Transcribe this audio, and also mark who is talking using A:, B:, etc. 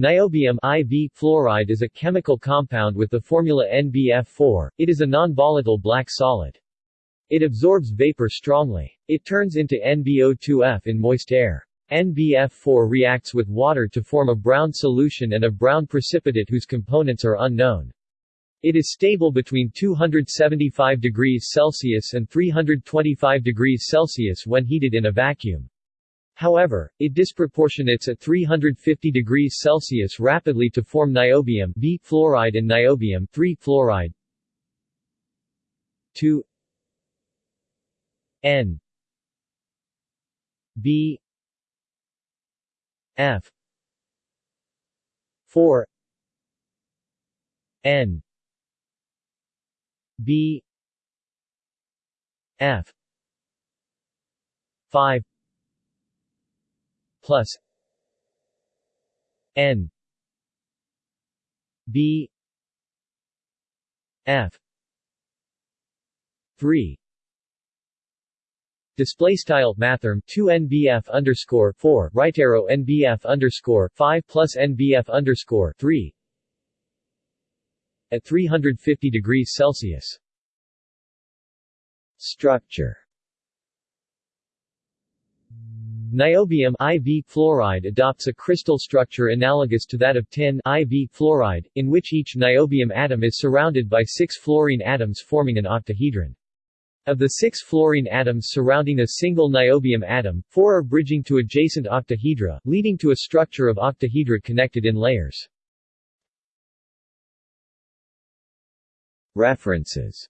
A: Niobium IV fluoride is a chemical compound with the formula NBF4. It is a non-volatile black solid. It absorbs vapor strongly. It turns into NbO2f in moist air. NBF4 reacts with water to form a brown solution and a brown precipitate whose components are unknown. It is stable between 275 degrees Celsius and 325 degrees Celsius when heated in a vacuum. However, it disproportionates at 350 degrees Celsius rapidly to form niobium V fluoride and niobium 3 fluoride. 2 N B F 4 N B F 5 plus N B F three Display style mathrm 2 NBF underscore 4 right arrow NBF underscore 5 plus NBF underscore 3 at 350 degrees Celsius. Structure Niobium IV fluoride adopts a crystal structure analogous to that of tin IV fluoride, in which each niobium atom is surrounded by six fluorine atoms forming an octahedron. Of the six fluorine atoms surrounding a single niobium atom, four are bridging to adjacent octahedra, leading to a structure of octahedra connected in layers. References